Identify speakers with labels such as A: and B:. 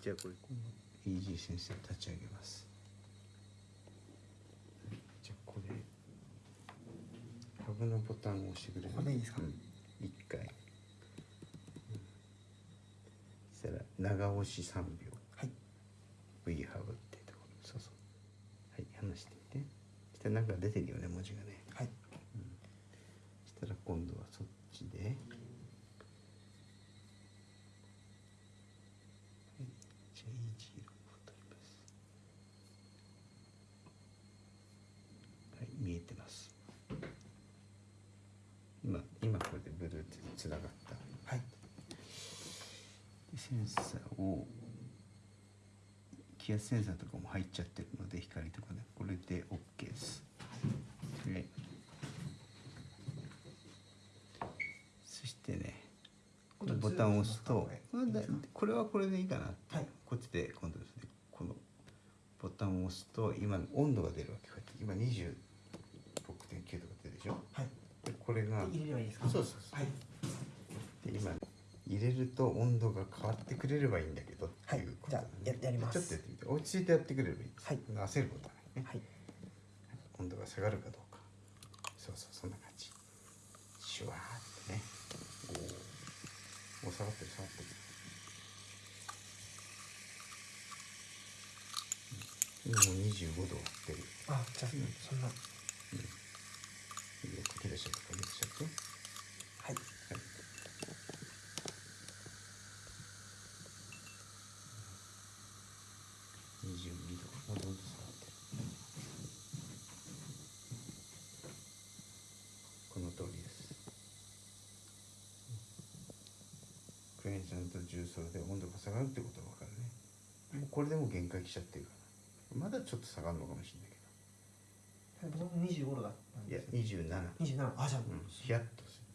A: じゃあこれこのイージー先生立ち上げます。じゃあこれハブのボタンを押してくれる？
B: これでいいですか？
A: うん、一回、うん、そしたら長押し3秒。
B: はい。
A: V ハブってところ。そうそう。はい。話してみて。そしたらなんか出てるよね文字がね
B: はい
A: そしたら今度はそっちで、はい、じゃあイージを取りますはい見えてます。今今これで Bluetooth つながった。
B: はい。
A: でセンサーを気圧センサーとかも入っちゃってるので光とかね。これで OK です。でそしてねこのボタンを押すと
B: これ。
A: はこれでいいかなって、
B: はい。
A: こっちで今度ですねこのボタンを押すと今温度が出るわけこうやって今26.9とか出るでしょ？
B: はい。
A: でこれが
B: 入れればいいですか？
A: そうそうそう。
B: はい。
A: で今入れると温度が変わってくれればいいんだけどっていうこと
B: はいじゃあややります。
A: ちょっとやってみて。落ち着いてやってくれればいい。
B: はい。
A: 焦ることはないね、
B: はい
A: 温度が下がるかどうか。そうそうそんな感じ。シュワーってね。おお下がってる下がってるうん今もう25度割ってる
B: あじゃあそんな。
A: いいよかけ出しちゃってかけ出しちゃって
B: はい
A: はい22度。ど下がってるこの通りです。クエン酸と重曹で温度が下がるってことが分かるね。もうこれでも限界来ちゃってるからまだちょっと下がるのかもしれないけ
B: 僕も25度だった
A: いや
B: です
A: 27
B: 27あじゃあ
A: うん。ヒヤッとする